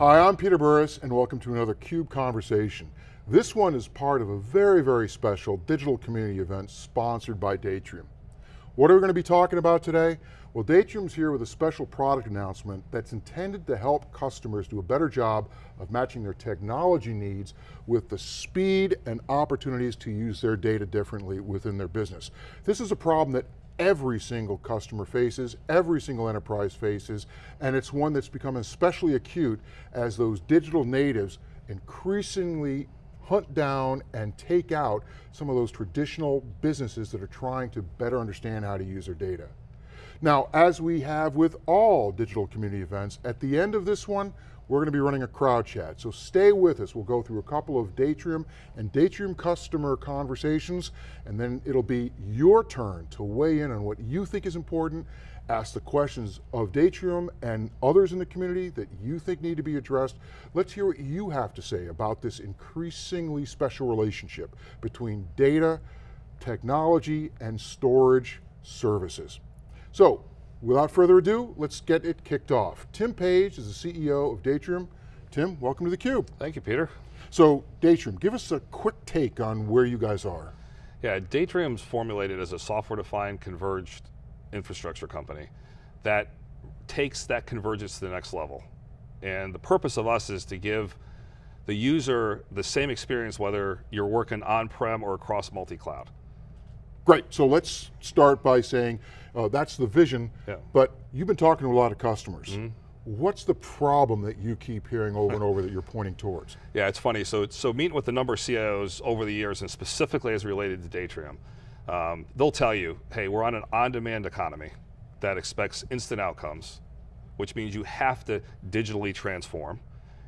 Hi, I'm Peter Burris and welcome to another CUBE Conversation. This one is part of a very, very special digital community event sponsored by Datrium. What are we going to be talking about today? Well, Datrium's here with a special product announcement that's intended to help customers do a better job of matching their technology needs with the speed and opportunities to use their data differently within their business. This is a problem that every single customer faces, every single enterprise faces, and it's one that's become especially acute as those digital natives increasingly hunt down and take out some of those traditional businesses that are trying to better understand how to use their data. Now, as we have with all digital community events, at the end of this one, we're going to be running a crowd chat. So stay with us. We'll go through a couple of Datrium and Datrium customer conversations, and then it'll be your turn to weigh in on what you think is important, ask the questions of Datrium and others in the community that you think need to be addressed. Let's hear what you have to say about this increasingly special relationship between data, technology, and storage services. So, without further ado, let's get it kicked off. Tim Page is the CEO of Datrium. Tim, welcome to theCUBE. Thank you, Peter. So, Datrium, give us a quick take on where you guys are. Yeah, Datrium's formulated as a software-defined converged infrastructure company that takes that convergence to the next level. And the purpose of us is to give the user the same experience whether you're working on-prem or across multi-cloud. Great, so let's start by saying uh, that's the vision, yeah. but you've been talking to a lot of customers. Mm -hmm. What's the problem that you keep hearing over and over that you're pointing towards? Yeah, it's funny. So, so meeting with a number of CIOs over the years, and specifically as related to Datrium, um, they'll tell you, hey, we're on an on-demand economy that expects instant outcomes, which means you have to digitally transform.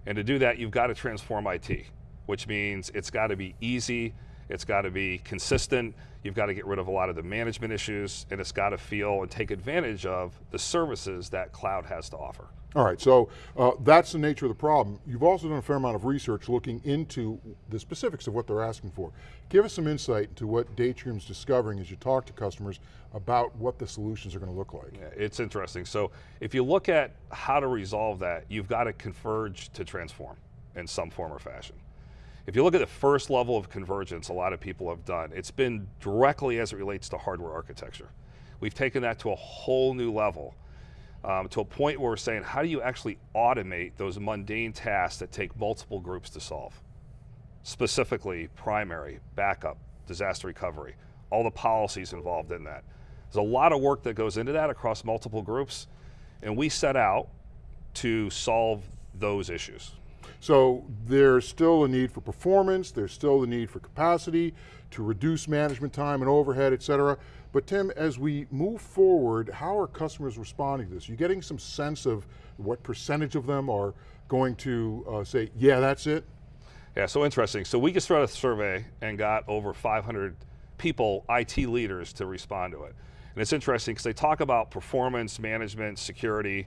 And to do that, you've got to transform IT, which means it's got to be easy, it's got to be consistent, you've got to get rid of a lot of the management issues, and it's got to feel and take advantage of the services that cloud has to offer. All right, so uh, that's the nature of the problem. You've also done a fair amount of research looking into the specifics of what they're asking for. Give us some insight into what Datrium's discovering as you talk to customers about what the solutions are going to look like. Yeah, it's interesting. So if you look at how to resolve that, you've got to converge to transform in some form or fashion. If you look at the first level of convergence a lot of people have done, it's been directly as it relates to hardware architecture. We've taken that to a whole new level, um, to a point where we're saying, how do you actually automate those mundane tasks that take multiple groups to solve? Specifically, primary, backup, disaster recovery, all the policies involved in that. There's a lot of work that goes into that across multiple groups, and we set out to solve those issues. So there's still a need for performance, there's still the need for capacity, to reduce management time and overhead, et cetera. But Tim, as we move forward, how are customers responding to this? You're you getting some sense of what percentage of them are going to uh, say, yeah, that's it? Yeah, so interesting. So we just ran a survey and got over 500 people, IT leaders, to respond to it. And it's interesting because they talk about performance, management, security,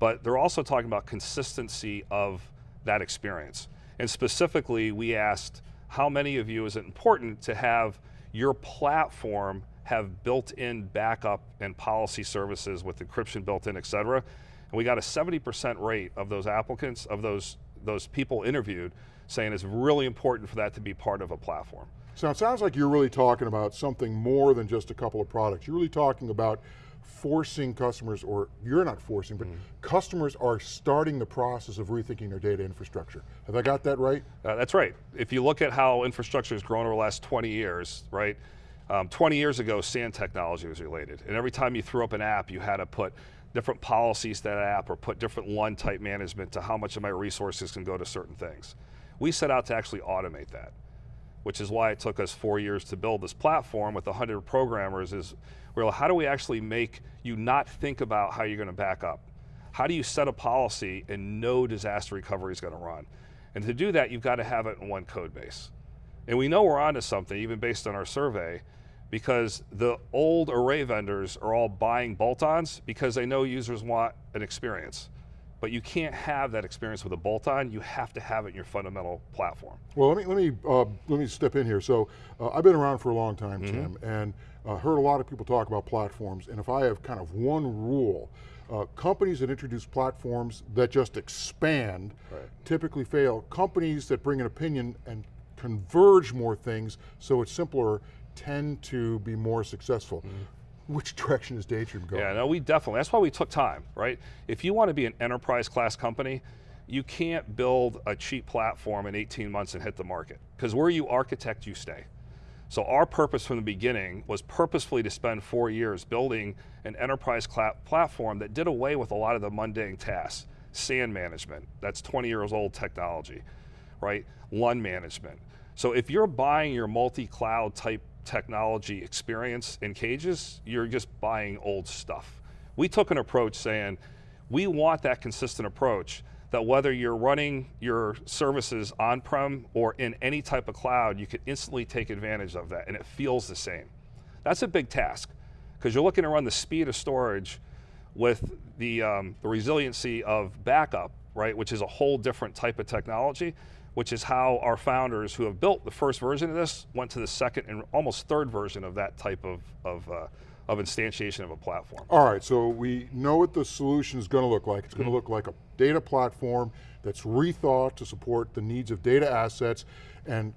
but they're also talking about consistency of that experience. And specifically, we asked, how many of you is it important to have your platform have built-in backup and policy services with encryption built in, et cetera. And we got a 70% rate of those applicants, of those, those people interviewed, saying it's really important for that to be part of a platform. So it sounds like you're really talking about something more than just a couple of products. You're really talking about forcing customers, or you're not forcing, but mm. customers are starting the process of rethinking their data infrastructure. Have I got that right? Uh, that's right. If you look at how infrastructure has grown over the last 20 years, right? Um, 20 years ago, SAN technology was related, and every time you threw up an app, you had to put different policies to that app or put different LUN type management to how much of my resources can go to certain things. We set out to actually automate that, which is why it took us four years to build this platform with 100 programmers is well, how do we actually make you not think about how you're going to back up? How do you set a policy and no disaster recovery is going to run? And to do that, you've got to have it in one code base. And we know we're onto something, even based on our survey, because the old array vendors are all buying bolt-ons because they know users want an experience. But you can't have that experience with a bolt-on, you have to have it in your fundamental platform. Well, let me, let me, uh, let me step in here. So, uh, I've been around for a long time, mm -hmm. Tim, and uh, heard a lot of people talk about platforms, and if I have kind of one rule Uh, companies that introduce platforms that just expand Right. typically fail. Companies that bring an opinion and converge more things so it's simpler tend to be more successful. Which direction is Datrium going? Yeah, no, we definitely, that's why we took time, right? If you want to be an enterprise class company, you can't build a cheap platform in 18 months and hit the market. Because where you architect, you stay. So our purpose from the beginning was purposefully to spend four years building an enterprise platform that did away with a lot of the mundane tasks. SAN management, that's 20 years old technology, right? LUN management. So if you're buying your multi-cloud type technology experience in cages, you're just buying old stuff. We took an approach saying, we want that consistent approach that whether you're running your services on-prem or in any type of cloud, you can instantly take advantage of that and it feels the same. That's a big task because you're looking to run the speed of storage with the, um, the resiliency of backup, right, which is a whole different type of technology, which is how our founders who have built the first version of this went to the second and almost third version of that type of, of, uh, of instantiation of a platform. All right, so we know what the solution is going to look like. It's Mm-hmm. going to look like a data platform that's rethought to support the needs of data assets and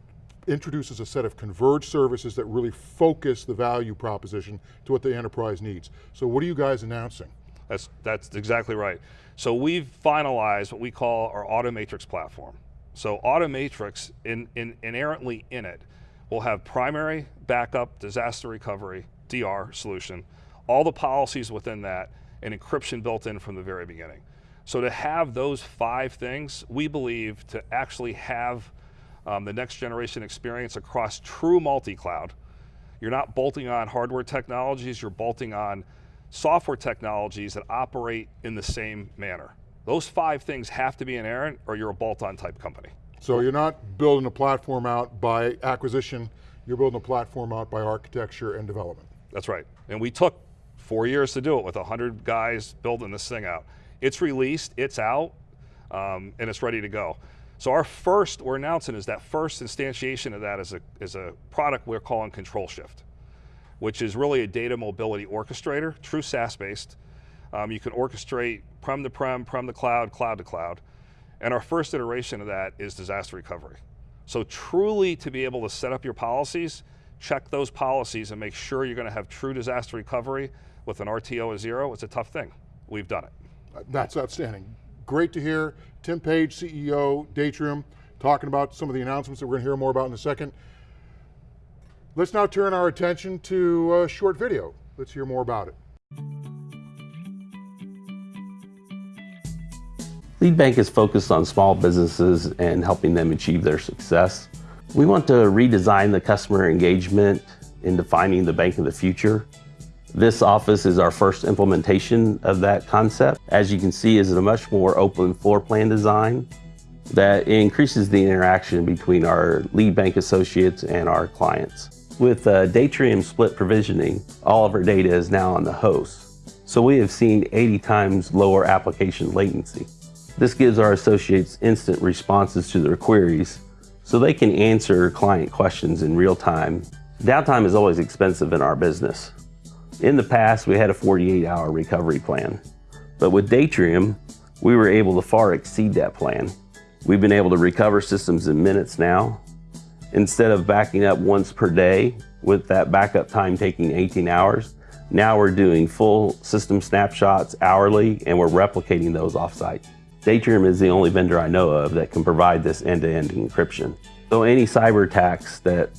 introduces a set of converged services that really focus the value proposition to what the enterprise needs. So what are you guys announcing? That's, that's exactly right. So we've finalized what we call our Automatrix platform. So Automatrix, in, in, inherently in it, will have primary, backup, disaster recovery, DR solution, all the policies within that, and encryption built in from the very beginning. So to have those five things, we believe to actually have um, the next generation experience across true multi-cloud, you're not bolting on hardware technologies, you're bolting on software technologies that operate in the same manner. Those five things have to be inerrant or you're a bolt-on type company. So you're not building a platform out by acquisition, you're building a platform out by architecture and development. That's right. And we took four years to do it with 100 guys building this thing out. It's released, it's out, um, and it's ready to go. So our first, we're announcing is that first instantiation of that is a, is a product we're calling Control Shift, which is really a data mobility orchestrator, true SaaS-based. Um, you can orchestrate prem to prem, prem to cloud, cloud to cloud. And our first iteration of that is disaster recovery. So truly to be able to set up your policies, check those policies and make sure you're going to have true disaster recovery with an RTO of zero, it's a tough thing. We've done it. Uh, that's outstanding. Great to hear. Tim Page, CEO, Datrium, talking about some of the announcements that we're going to hear more about in a second. Let's now turn our attention to a short video. Let's hear more about it. Lead Bank is focused on small businesses and helping them achieve their success. We want to redesign the customer engagement in defining the bank of the future. This office is our first implementation of that concept. As you can see, is a much more open floor plan design that increases the interaction between our lead bank associates and our clients. With uh, Datrium split provisioning, all of our data is now on the host. So we have seen 80 times lower application latency. This gives our associates instant responses to their queries so they can answer client questions in real time. Downtime is always expensive in our business. In the past, we had a 48 hour recovery plan, but with Datrium, we were able to far exceed that plan. We've been able to recover systems in minutes now. Instead of backing up once per day with that backup time taking 18 hours, now we're doing full system snapshots hourly and we're replicating those offsite. Datrium is the only vendor I know of that can provide this end-to-end encryption. So any cyber attacks that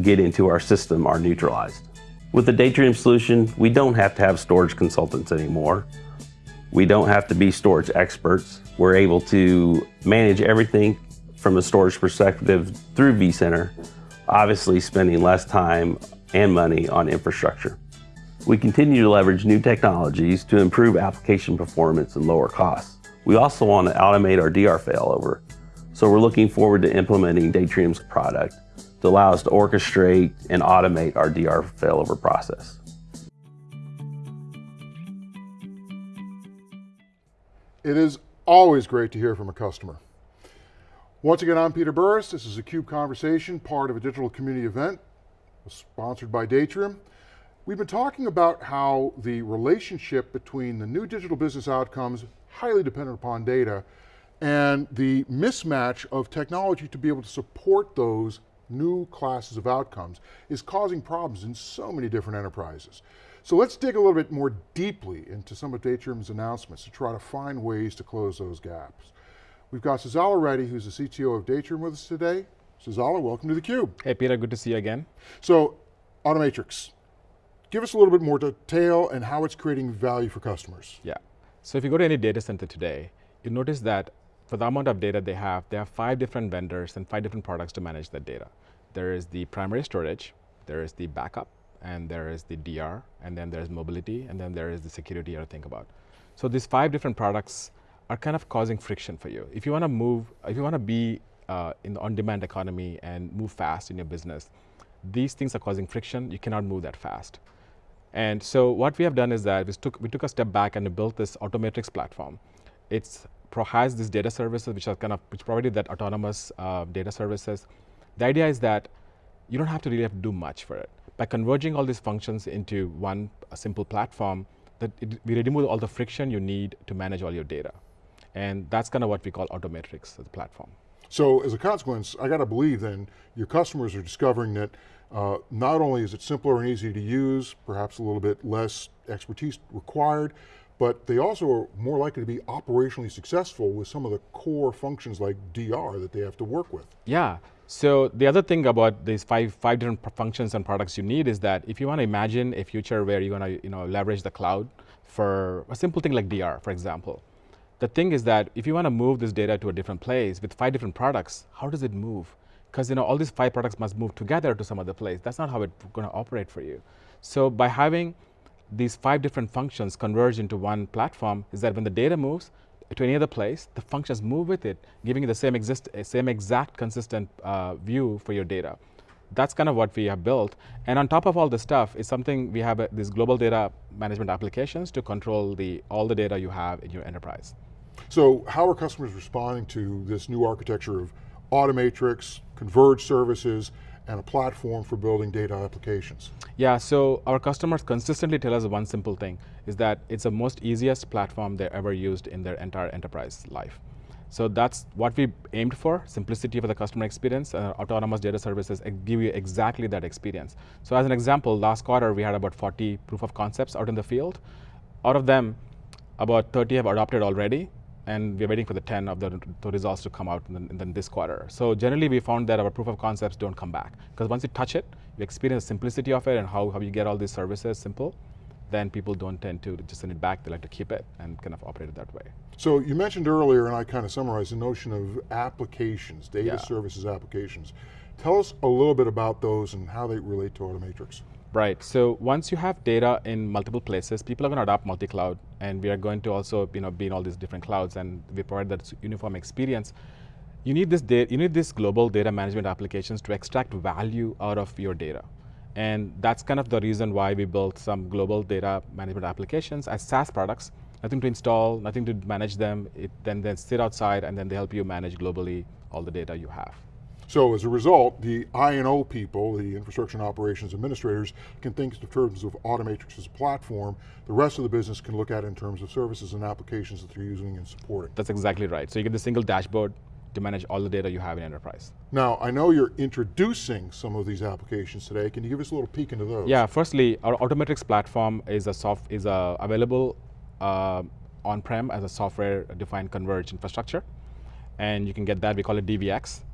get into our system are neutralized. With the Datrium solution, we don't have to have storage consultants anymore. We don't have to be storage experts. We're able to manage everything from a storage perspective through vCenter, obviously spending less time and money on infrastructure. We continue to leverage new technologies to improve application performance and lower costs. We also want to automate our DR failover. So we're looking forward to implementing Datrium's product to allow us to orchestrate and automate our DR failover process. It is always great to hear from a customer. Once again, I'm Peter Burris. This is a CUBE Conversation, part of a digital community event sponsored by Datrium. We've been talking about how the relationship between the new digital business outcomes, highly dependent upon data, and the mismatch of technology to be able to support those new classes of outcomes is causing problems in so many different enterprises. So let's dig a little bit more deeply into some of Datrium's announcements to try to find ways to close those gaps. We've got Sazzala Reddy, who's the CTO of Datrium with us today. Sazzala, welcome to theCUBE. Hey Peter, good to see you again. So, Automatrix, give us a little bit more detail and how it's creating value for customers. Yeah, so if you go to any data center today, you notice that for the amount of data they have, they have five different vendors and five different products to manage that data. There is the primary storage, there is the backup, and there is the DR, and then there's mobility, and then there is the security you have to think about. So these five different products are kind of causing friction for you. If you want to move, if you want to be uh, in the on-demand economy and move fast in your business, these things are causing friction, you cannot move that fast. And so what we have done is that we took, we took a step back and built this Automatrix platform. It's has these data services which are kind of, which provided that autonomous uh, data services. The idea is that you don't have to really have to do much for it. By converging all these functions into one simple platform, that it, we remove all the friction you need to manage all your data. And that's kind of what we call Automatrix a platform. So as a consequence, I got to believe then, your customers are discovering that uh, not only is it simpler and easier to use, perhaps a little bit less expertise required, but they also are more likely to be operationally successful with some of the core functions like DR that they have to work with. Yeah, so the other thing about these five, five different functions and products you need is that if you want to imagine a future where you're going to you know, leverage the cloud for a simple thing like DR, for example, the thing is that if you want to move this data to a different place with five different products, how does it move? Because you know, all these five products must move together to some other place. That's not how it's going to operate for you. So by having these five different functions converge into one platform is that when the data moves to any other place, the functions move with it, giving you the same, exist, same exact consistent uh, view for your data. That's kind of what we have built. And on top of all this stuff is something we have uh, these global data management applications to control the, all the data you have in your enterprise. So how are customers responding to this new architecture of Automatrix, converged services, and a platform for building data applications? Yeah, so our customers consistently tell us one simple thing, is that it's the most easiest platform they ever used in their entire enterprise life. So that's what we aimed for, simplicity for the customer experience. Uh, autonomous data services give you exactly that experience. So as an example, last quarter we had about 40 proof of concepts out in the field. Out of them, about 30 have adopted already, and we're waiting for the 10 of the, the results to come out in, the, in, this quarter. So generally we found that our proof of concepts don't come back, because once you touch it, you experience the simplicity of it and how, how you get all these services simple, then people don't tend to just send it back, they like to keep it and kind of operate it that way. So you mentioned earlier, and I kind of summarized the notion of applications, data yeah. services applications. Tell us a little bit about those and how they relate to Automatrix. Right, so once you have data in multiple places, people are going to adopt multi-cloud, and we are going to also you know, be in all these different clouds, and we provide that uniform experience. You need, this data, you need this global data management applications to extract value out of your data. And that's kind of the reason why we built some global data management applications as SaaS products, nothing to install, nothing to manage them, it then, then sit outside and then they help you manage globally all the data you have. So as a result, the I&O people, the infrastructure and operations administrators, can think in terms of Automatrix as a platform. The rest of the business can look at it in terms of services and applications that they're using and supporting. That's exactly right. So you get the single dashboard to manage all the data you have in enterprise. Now, I know you're introducing some of these applications today. Can you give us a little peek into those? Yeah, firstly, our Automatrix platform is a soft is a available uh, on-prem as a software-defined converged infrastructure. And you can get that, we call it DVX.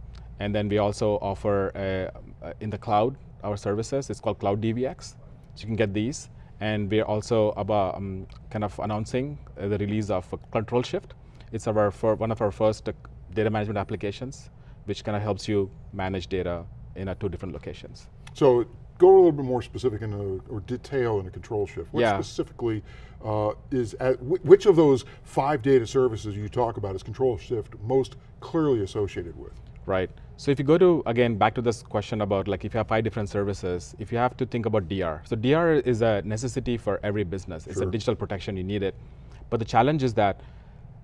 And then we also offer uh, uh, in the cloud our services. It's called Cloud DVX. So you can get these. And we're also about um, kind of announcing uh, the release of Control Shift. It's our one of our first uh, data management applications, which kind of helps you manage data in uh, two different locations. So go a little bit more specific in a, or detail in a control shift. What yeah. specifically uh, is, at, which of those five data services you talk about is control shift most clearly associated with? Right. So if you go to, again, back to this question about like if you have five different services, if you have to think about DR. So DR is a necessity for every business. It's sure. a digital protection, you need it. But the challenge is that,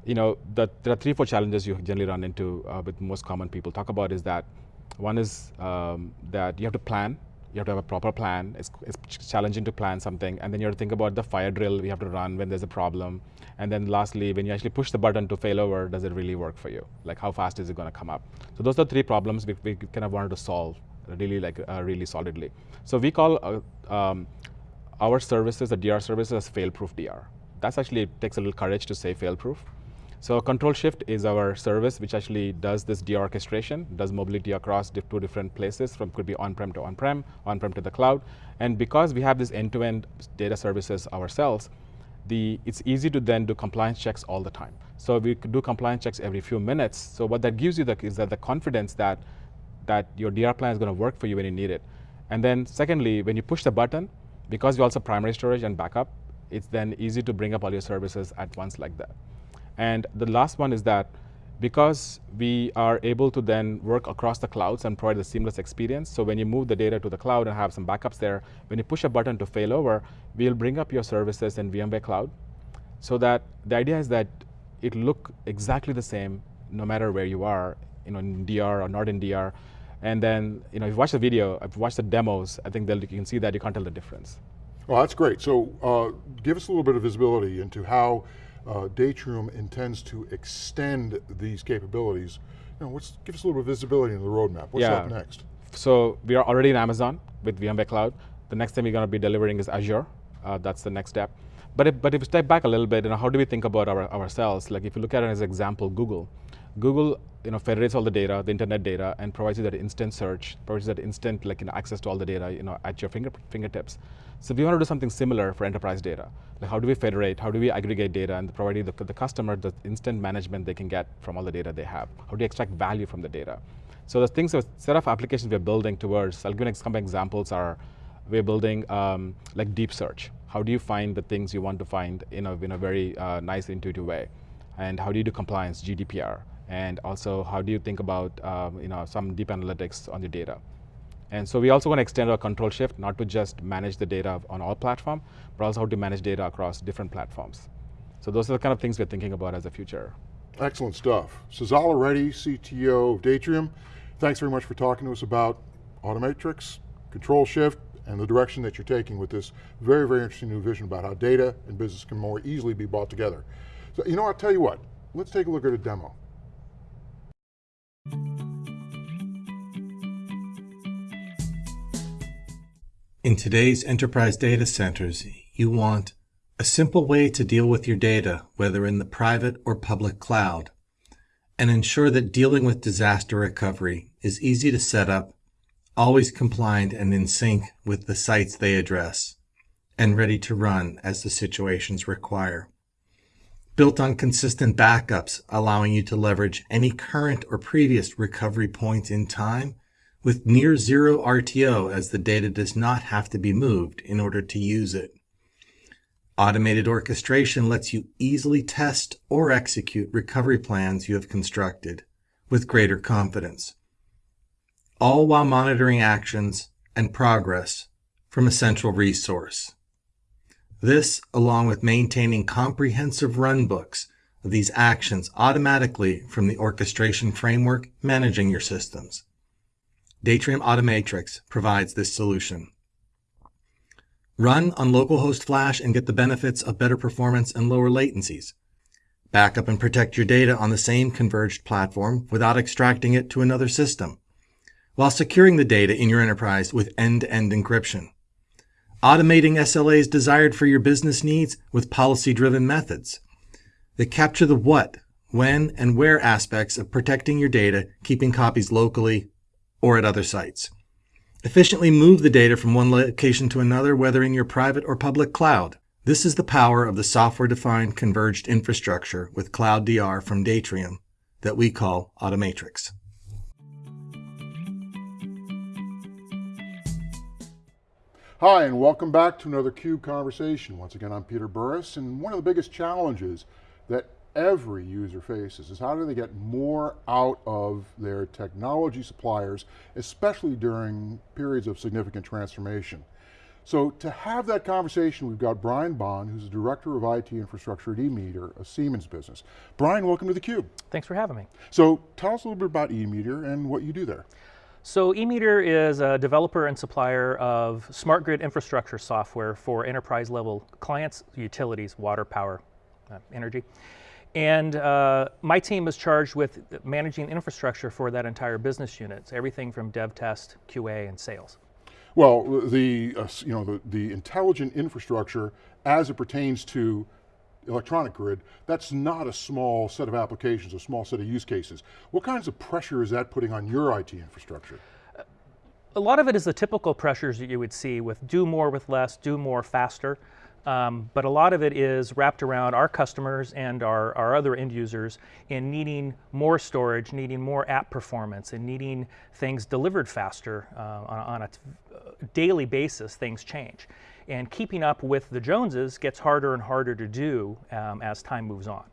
you know, the, there are three, four challenges you generally run into uh, with most common people talk about is that one is um, that you have to plan You have to have a proper plan. It's, it's challenging to plan something. And then you have to think about the fire drill we have to run when there's a problem. And then lastly, when you actually push the button to fail over, does it really work for you? Like how fast is it going to come up? So those are three problems we, we kind of wanted to solve really like uh, really solidly. So we call uh, um, our services, the DR services, as fail-proof DR. That's actually takes a little courage to say fail-proof. So Control Shift is our service which actually does this de-orchestration, does mobility across two different places, from could be on-prem to on-prem, on-prem to the cloud. And because we have this end-to-end data services ourselves, the, it's easy to then do compliance checks all the time. So we do compliance checks every few minutes. So what that gives you the, is that the confidence that, that your DR plan is going to work for you when you need it. And then secondly, when you push the button, because you also primary storage and backup, it's then easy to bring up all your services at once like that. And the last one is that because we are able to then work across the clouds and provide a seamless experience, so when you move the data to the cloud and have some backups there, when you push a button to fail over, we'll bring up your services in VMware Cloud so that the idea is that it look exactly the same no matter where you are, you know, in DR or not in DR. And then, you know, if you watch the video, if you watch the demos, I think you can see that you can't tell the difference. Well, that's great. So uh, give us a little bit of visibility into how uh, Datrium intends to extend these capabilities. You know, what's, give us a little bit of visibility into the roadmap. What's yeah. up next? So we are already in Amazon with VMware Cloud. The next thing we're going to be delivering is Azure. Uh, that's the next step. But if, but if we step back a little bit, you know, how do we think about our, ourselves? Like if you look at it as an example, Google. Google you know, federates all the data, the internet data, and provides you that instant search, provides you that instant like, you know, access to all the data you know, at your finger, fingertips. So we want to do something similar for enterprise data. Like how do we federate, how do we aggregate data and provide the, the customer the instant management they can get from all the data they have? How do you extract value from the data? So the things, a set of applications we're building towards, I'll give you some examples are, we're building um, like deep search. How do you find the things you want to find in a, in a very uh, nice, intuitive way? And how do you do compliance, GDPR? And also, how do you think about um, you know, some deep analytics on the data? And so we also want to extend our control shift, not to just manage the data on all platform, but also how to manage data across different platforms. So those are the kind of things we're thinking about as a future. Excellent stuff. Sazzala Reddy, CTO of Datrium, thanks very much for talking to us about Automatrix, control shift, and the direction that you're taking with this very, very interesting new vision about how data and business can more easily be brought together. So, you know, I'll tell you what, let's take a look at a demo. In today's enterprise data centers, you want a simple way to deal with your data, whether in the private or public cloud, and ensure that dealing with disaster recovery is easy to set up, always compliant and in sync with the sites they address, and ready to run as the situations require. Built on consistent backups, allowing you to leverage any current or previous recovery point in time with near zero RTO as the data does not have to be moved in order to use it. Automated orchestration lets you easily test or execute recovery plans you have constructed with greater confidence, all while monitoring actions and progress from a central resource. This, along with maintaining comprehensive runbooks of these actions automatically from the orchestration framework managing your systems. Datrium Automatrix provides this solution. Run on localhost flash and get the benefits of better performance and lower latencies. Backup and protect your data on the same converged platform without extracting it to another system, while securing the data in your enterprise with end-to-end -end encryption. Automating SLAs desired for your business needs with policy-driven methods that capture the what, when, and where aspects of protecting your data, keeping copies locally, or at other sites. Efficiently move the data from one location to another, whether in your private or public cloud. This is the power of the software-defined converged infrastructure with Cloud DR from Datrium that we call Automatrix. Hi, and welcome back to another CUBE Conversation. Once again, I'm Peter Burris, and one of the biggest challenges that every user faces is how do they get more out of their technology suppliers, especially during periods of significant transformation. So to have that conversation, we've got Brian Bond, who's the Director of IT Infrastructure at eMeter, a Siemens business. Brian, welcome to theCUBE. Thanks for having me. So tell us a little bit about eMeter and what you do there. So eMeter is a developer and supplier of smart grid infrastructure software for enterprise level clients, utilities, water, power, uh, energy. And uh, my team is charged with managing infrastructure for that entire business unit, so everything from dev test, QA, and sales. Well, the, uh, you know, the, the intelligent infrastructure as it pertains to electronic grid, that's not a small set of applications, a small set of use cases. What kinds of pressure is that putting on your IT infrastructure? A lot of it is the typical pressures that you would see with do more with less, do more faster. Um, but a lot of it is wrapped around our customers and our, our other end users in needing more storage, needing more app performance, and needing things delivered faster uh, on, on, a daily basis, things change. And keeping up with the Joneses gets harder and harder to do um, as time moves on.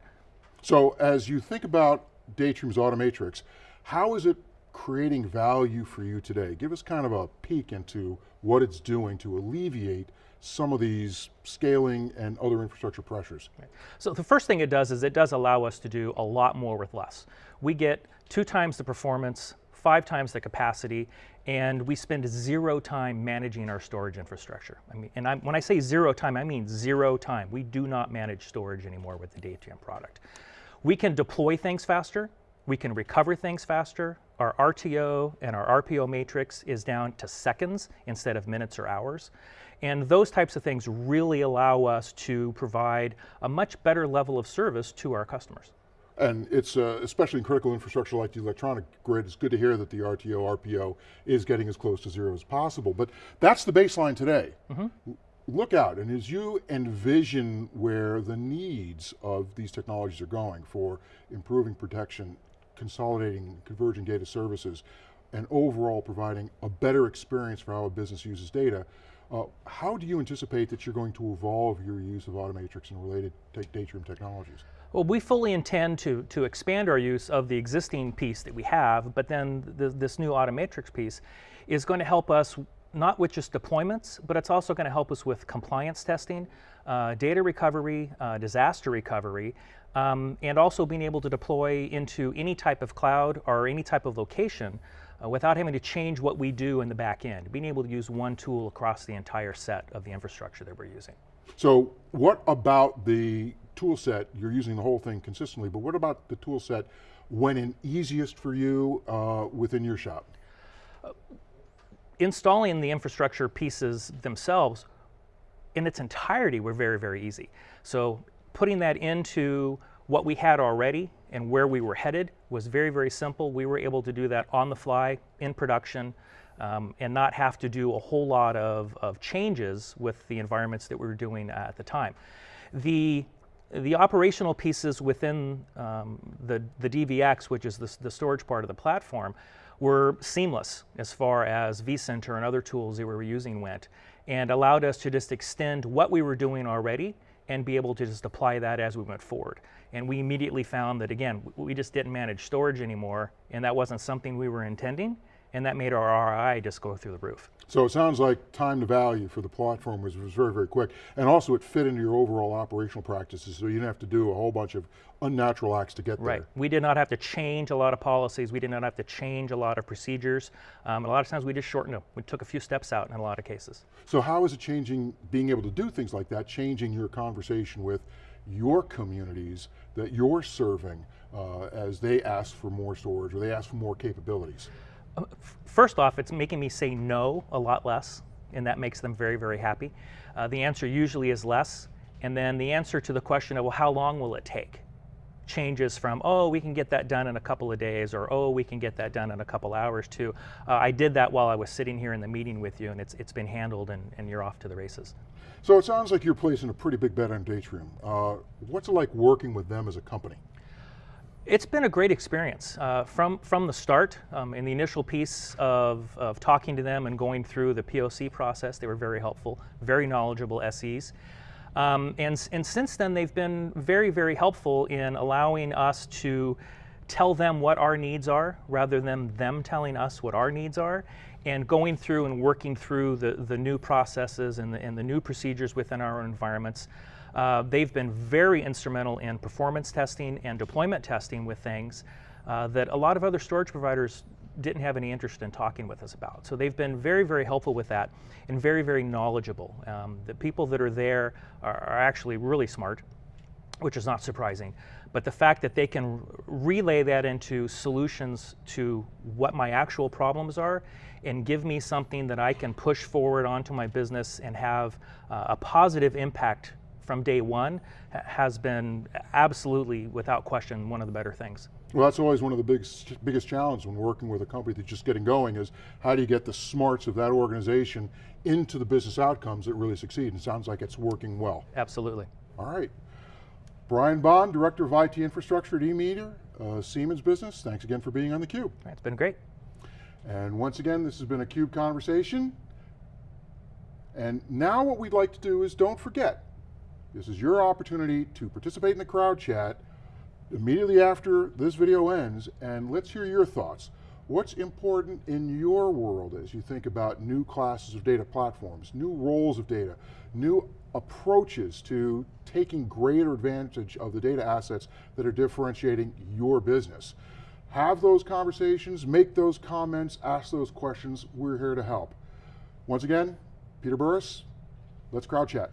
So as you think about Datrium's Automatrix, how is it creating value for you today? Give us kind of a peek into what it's doing to alleviate some of these scaling and other infrastructure pressures? So the first thing it does is it does allow us to do a lot more with less. We get two times the performance, five times the capacity, and we spend zero time managing our storage infrastructure. I mean, and I, when I say zero time, I mean zero time. We do not manage storage anymore with the Datrium product. We can deploy things faster, we can recover things faster. Our RTO and our RPO matrix is down to seconds instead of minutes or hours. And those types of things really allow us to provide a much better level of service to our customers. And it's, uh, especially in critical infrastructure like the electronic grid, it's good to hear that the RTO, RPO is getting as close to zero as possible. But that's the baseline today. Mm -hmm. Look out, and as you envision where the needs of these technologies are going for improving protection, consolidating, converging data services, and overall providing a better experience for how a business uses data, uh, how do you anticipate that you're going to evolve your use of Automatrix and related Datrium technologies? Well, we fully intend to, to expand our use of the existing piece that we have, but then the, this new Automatrix piece is going to help us not with just deployments, but it's also going to help us with compliance testing, uh, data recovery, uh, disaster recovery, um, and also being able to deploy into any type of cloud or any type of location uh, without having to change what we do in the back end, being able to use one tool across the entire set of the infrastructure that we're using. So what about the tool set, you're using the whole thing consistently, but what about the tool set when in easiest for you uh, within your shop? Uh, installing the infrastructure pieces themselves in its entirety were very, very easy. So putting that into what we had already and where we were headed was very, very simple. We were able to do that on the fly, in production, um, and not have to do a whole lot of, of changes with the environments that we were doing at the time. The, the operational pieces within um, the, the DVX, which is the, the storage part of the platform, were seamless as far as vCenter and other tools that we were using went, and allowed us to just extend what we were doing already and be able to just apply that as we went forward. And we immediately found that, again, we just didn't manage storage anymore, and that wasn't something we were intending, and that made our ROI just go through the roof. So it sounds like time to value for the platform was, was very, very quick. And also it fit into your overall operational practices, so you didn't have to do a whole bunch of unnatural acts to get right. there. Right, we did not have to change a lot of policies, we did not have to change a lot of procedures. Um, a lot of times we just shortened them. We took a few steps out in a lot of cases. So how is it changing, being able to do things like that, changing your conversation with your communities that you're serving uh, as they ask for more storage or they ask for more capabilities? First off, it's making me say no a lot less, and that makes them very, very happy. Uh, the answer usually is less, and then the answer to the question of, well, how long will it take? changes from, oh, we can get that done in a couple of days, or oh, we can get that done in a couple hours, to uh, I did that while I was sitting here in the meeting with you, and it's, it's been handled, and, and you're off to the races. So it sounds like you're placing a pretty big bet on Datrium. Uh, what's it like working with them as a company? It's been a great experience. Uh, from, from the start, um, in the initial piece of, of talking to them and going through the POC process, they were very helpful, very knowledgeable SEs. Um, and, and since then, they've been very, very helpful in allowing us to tell them what our needs are rather than them telling us what our needs are and going through and working through the, the new processes and the, and the new procedures within our environments. Uh, they've been very instrumental in performance testing and deployment testing with things uh, that a lot of other storage providers didn't have any interest in talking with us about. So they've been very, very helpful with that and very, very knowledgeable. Um, the people that are there are, are actually really smart, which is not surprising. But the fact that they can relay that into solutions to what my actual problems are and give me something that I can push forward onto my business and have uh, a positive impact from day one has been absolutely, without question, one of the better things. Well, that's always one of the biggest, biggest challenges when working with a company that's just getting going is how do you get the smarts of that organization into the business outcomes that really succeed? And it sounds like it's working well. Absolutely. All right. Brian Bond, Director of IT Infrastructure at eMeter, uh, Siemens Business. Thanks again for being on theCUBE. It's been great. And once again, this has been a CUBE conversation. And now what we'd like to do is don't forget, this is your opportunity to participate in the crowd chat immediately after this video ends, and let's hear your thoughts. What's important in your world as you think about new classes of data platforms, new roles of data, new approaches to taking greater advantage of the data assets that are differentiating your business? Have those conversations, make those comments, ask those questions, we're here to help. Once again, Peter Burris, let's crowd chat.